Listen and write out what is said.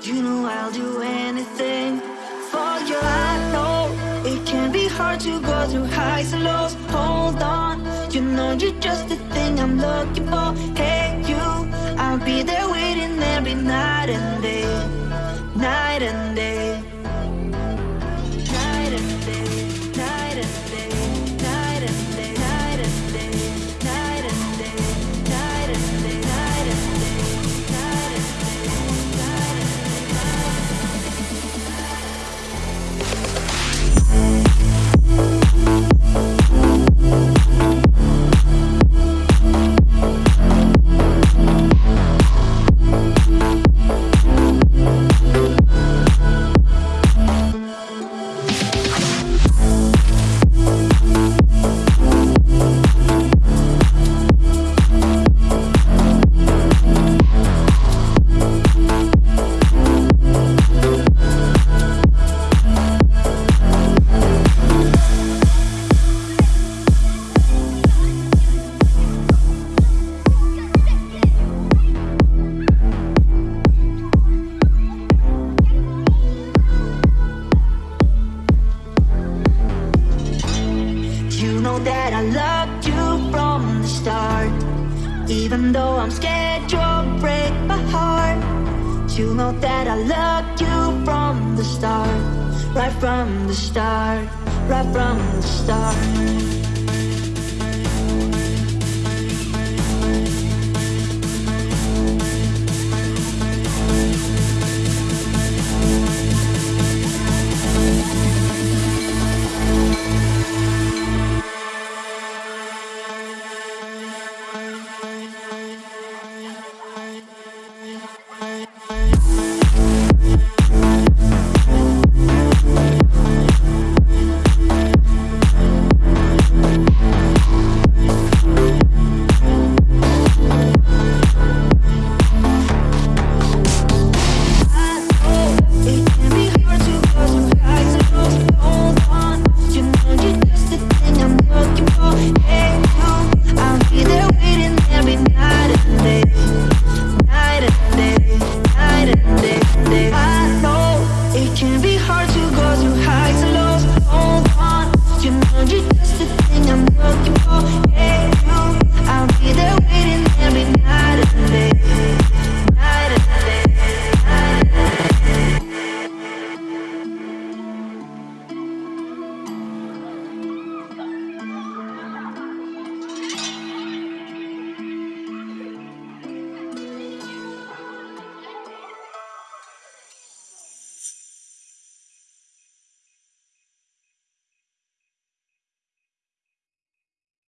I'll do anything for you. I know it can be hard to go through highs and lows. Hold on, you know you're just the thing I'm looking for. Hey, you, I'll be there waiting every night and day, know that I loved you from the start. Even though I'm scared you'll break my heart. You know that I loved you from the start. Right from the start. Right from the start